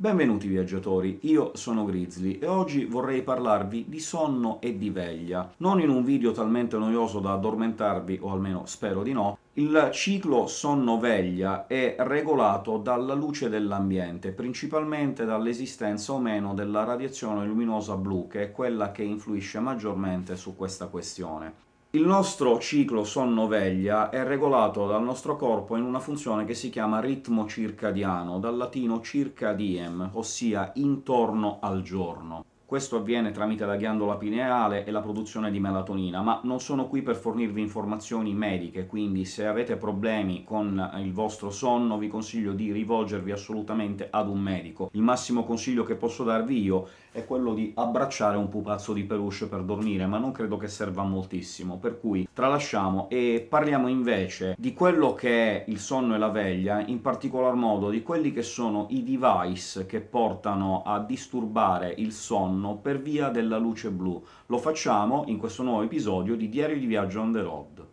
Benvenuti viaggiatori, io sono Grizzly, e oggi vorrei parlarvi di sonno e di veglia. Non in un video talmente noioso da addormentarvi, o almeno spero di no, il ciclo sonno-veglia è regolato dalla luce dell'ambiente, principalmente dall'esistenza o meno della radiazione luminosa blu, che è quella che influisce maggiormente su questa questione. Il nostro ciclo sonno-veglia è regolato dal nostro corpo in una funzione che si chiama ritmo circadiano, dal latino circa diem, ossia intorno al giorno. Questo avviene tramite la ghiandola pineale e la produzione di melatonina, ma non sono qui per fornirvi informazioni mediche, quindi se avete problemi con il vostro sonno vi consiglio di rivolgervi assolutamente ad un medico. Il massimo consiglio che posso darvi io è quello di abbracciare un pupazzo di peluche per dormire, ma non credo che serva moltissimo, per cui tralasciamo e parliamo invece di quello che è il sonno e la veglia, in particolar modo di quelli che sono i device che portano a disturbare il sonno sonno per via della luce blu. Lo facciamo in questo nuovo episodio di Diario di viaggio on the road.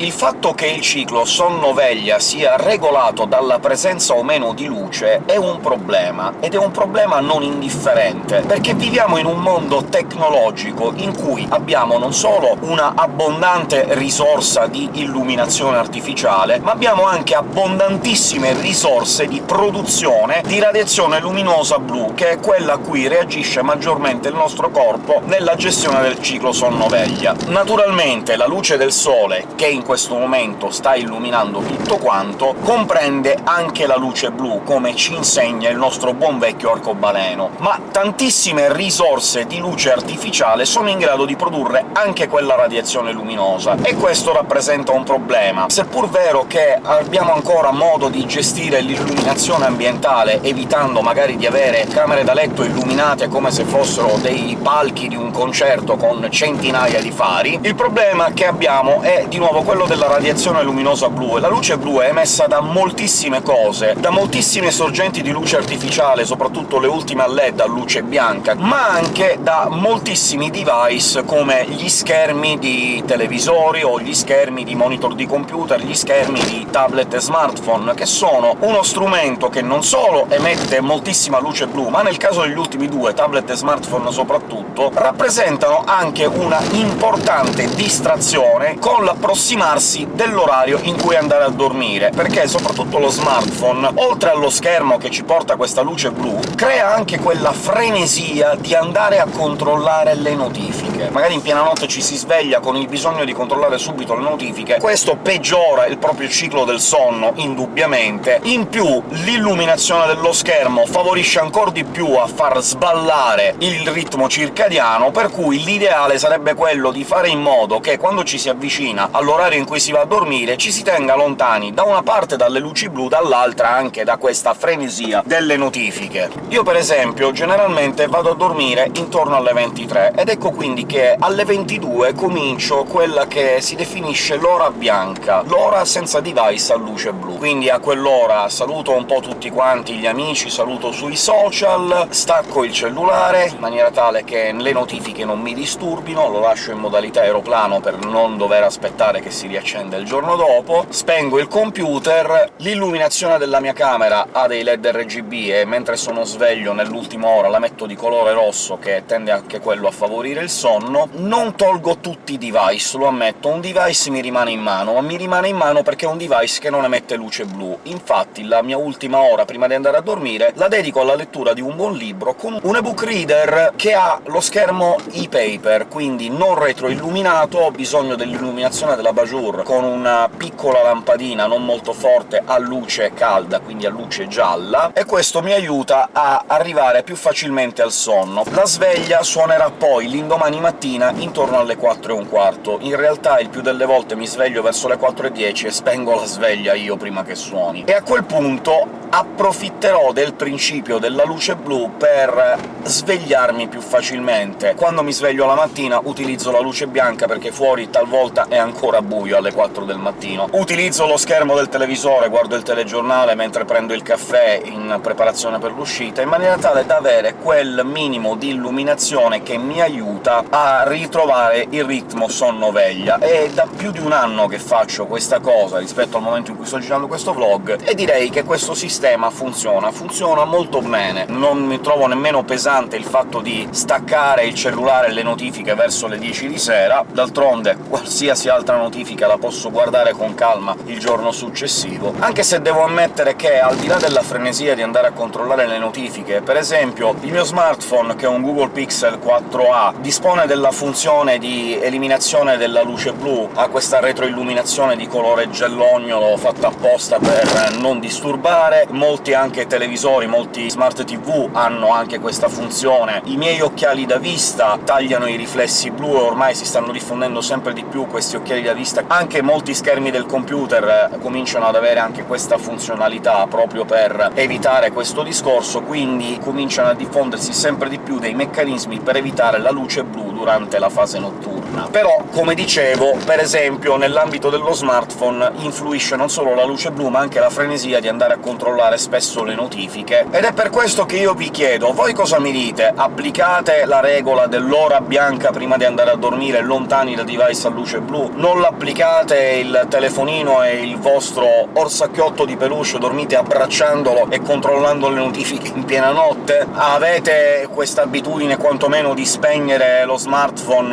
Il fatto che il ciclo sonno-veglia sia regolato dalla presenza o meno di luce è un problema, ed è un problema non indifferente, perché viviamo in un mondo tecnologico in cui abbiamo non solo una abbondante risorsa di illuminazione artificiale, ma abbiamo anche abbondantissime risorse di produzione di radiazione luminosa blu, che è quella a cui reagisce maggiormente il nostro corpo nella gestione del ciclo sonno-veglia. Naturalmente la luce del sole, che in questo momento sta illuminando tutto quanto, comprende anche la luce blu, come ci insegna il nostro buon vecchio arcobaleno, ma tantissime risorse di luce artificiale sono in grado di produrre anche quella radiazione luminosa, e questo rappresenta un problema. Seppur vero che abbiamo ancora modo di gestire l'illuminazione ambientale, evitando magari di avere camere da letto illuminate come se fossero dei palchi di un concerto con centinaia di fari, il problema che abbiamo è di nuovo quello quello della radiazione luminosa blu, e la luce blu è emessa da moltissime cose, da moltissime sorgenti di luce artificiale, soprattutto le ultime a LED a luce bianca, ma anche da moltissimi device come gli schermi di televisori o gli schermi di monitor di computer, gli schermi di tablet e smartphone, che sono uno strumento che non solo emette moltissima luce blu, ma nel caso degli ultimi due, tablet e smartphone soprattutto, rappresentano anche una importante distrazione con l'approssimare informarsi dell'orario in cui andare a dormire, perché soprattutto lo smartphone, oltre allo schermo che ci porta questa luce blu, crea anche quella frenesia di andare a controllare le notifiche. Magari in piena notte ci si sveglia con il bisogno di controllare subito le notifiche, questo peggiora il proprio ciclo del sonno, indubbiamente. In più l'illuminazione dello schermo favorisce ancora di più a far sballare il ritmo circadiano, per cui l'ideale sarebbe quello di fare in modo che quando ci si avvicina all'orario in cui si va a dormire ci si tenga lontani da una parte dalle luci blu, dall'altra anche da questa frenesia delle notifiche. Io, per esempio, generalmente vado a dormire intorno alle 23, ed ecco quindi che alle 22 comincio quella che si definisce l'ora bianca, l'ora senza device a luce blu. Quindi a quell'ora saluto un po' tutti quanti gli amici, saluto sui social, stacco il cellulare in maniera tale che le notifiche non mi disturbino, lo lascio in modalità aeroplano per non dover aspettare che si riaccende il giorno dopo, spengo il computer, l'illuminazione della mia camera ha dei led RGB e mentre sono sveglio nell'ultima ora la metto di colore rosso, che tende anche quello a favorire il sonno. Non tolgo tutti i device, lo ammetto, un device mi rimane in mano, ma mi rimane in mano perché è un device che non emette luce blu. Infatti la mia ultima ora prima di andare a dormire la dedico alla lettura di un buon libro con un ebook reader che ha lo schermo e-paper, quindi non retroilluminato, ho bisogno dell'illuminazione della Jour con una piccola lampadina non molto forte a luce calda, quindi a luce gialla, e questo mi aiuta a arrivare più facilmente al sonno. La sveglia suonerà poi l'indomani mattina intorno alle 4 e un quarto. In realtà il più delle volte mi sveglio verso le 4 e 10 e spengo la sveglia io prima che suoni. E a quel punto approfitterò del principio della luce blu per svegliarmi più facilmente. Quando mi sveglio la mattina utilizzo la luce bianca, perché fuori talvolta è ancora buio alle 4 del mattino. Utilizzo lo schermo del televisore, guardo il telegiornale mentre prendo il caffè in preparazione per l'uscita, in maniera tale da avere quel minimo di illuminazione che mi aiuta a ritrovare il ritmo sonno-veglia. È da più di un anno che faccio questa cosa rispetto al momento in cui sto girando questo vlog, e direi che questo sistema funziona, funziona molto bene. Non mi trovo nemmeno pesante il fatto di staccare il cellulare e le notifiche verso le 10 di sera, d'altronde qualsiasi altra notifica la posso guardare con calma il giorno successivo, anche se devo ammettere che, al di là della frenesia di andare a controllare le notifiche, per esempio il mio smartphone, che è un Google Pixel 4a, dispone della funzione di eliminazione della luce blu, ha questa retroilluminazione di colore gellognolo fatta apposta per non disturbare, molti anche televisori, molti smart TV hanno anche questa funzione. I miei occhiali da vista tagliano i riflessi blu, e ormai si stanno diffondendo sempre di più questi occhiali da vista. Anche molti schermi del computer eh, cominciano ad avere anche questa funzionalità, proprio per evitare questo discorso, quindi cominciano a diffondersi sempre di più dei meccanismi per evitare la luce blu durante la fase notturna. Però, come dicevo, per esempio nell'ambito dello smartphone influisce non solo la luce blu, ma anche la frenesia di andare a controllare spesso le notifiche, ed è per questo che io vi chiedo, voi cosa mi dite? Applicate la regola dell'ora bianca prima di andare a dormire lontani dal device a luce blu? Non l'applicate il telefonino e il vostro orsacchiotto di peluche, dormite abbracciandolo e controllando le notifiche in piena notte? Avete questa abitudine quantomeno di spegnere lo smartphone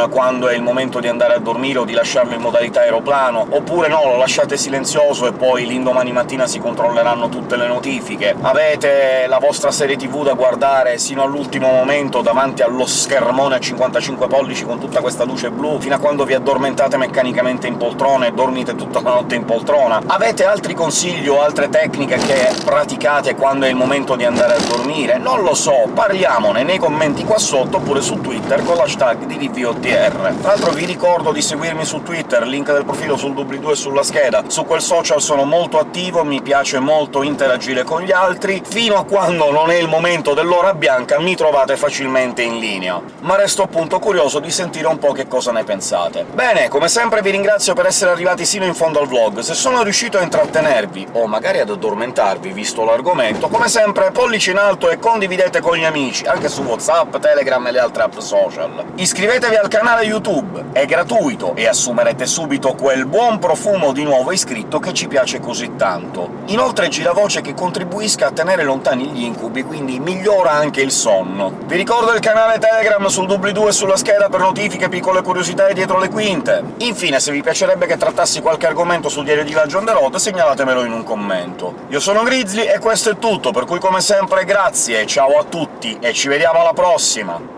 quando è il momento di andare a dormire o di lasciarlo in modalità aeroplano? Oppure no, lo lasciate silenzioso e poi l'indomani mattina si controlleranno tutte le notifiche? Avete la vostra serie tv da guardare sino all'ultimo momento davanti allo schermone a 55 pollici con tutta questa luce blu, fino a quando vi addormentate meccanicamente in poltrona e dormite tutta la notte in poltrona? Avete altri consigli o altre tecniche che praticate quando è il momento di andare a dormire? Non lo so, parliamone nei commenti qua sotto, oppure su Twitter con l'hashtag di DVOTR. Tra l'altro vi ricordo di seguirmi su Twitter, link del profilo sul doobly-doo e sulla scheda. Su quel social sono molto attivo, mi piace molto interagire con gli altri, fino a quando non è il momento dell'ora bianca mi trovate facilmente in linea. Ma resto appunto curioso di sentire un po' che cosa ne pensate. Bene, come sempre vi ringrazio per essere arrivati sino in fondo al vlog. Se sono riuscito a intrattenervi, o magari ad addormentarvi, visto l'argomento, come sempre pollice in alto e condividete con gli amici, anche su WhatsApp, Telegram e le altre app social. Iscrivetevi al canale YouTube, è gratuito, e assumerete subito quel buon profumo di nuovo iscritto che ci piace così tanto. Inoltre gira voce che contribuisca a tenere lontani gli incubi, quindi migliora anche il sonno. Vi ricordo il canale Telegram sul doobly-doo e sulla scheda per notifiche, piccole curiosità e dietro le quinte. Infine, se vi piacerebbe che trattassi qualche argomento sul diario di Viaggio on the road, segnalatemelo in un commento. Io sono Grizzly e questo è tutto, per cui come sempre grazie, ciao a tutti e ci vediamo alla prossima!